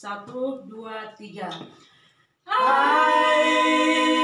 Satu, dua, tiga. I'm night.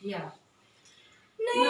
Iya. Neno,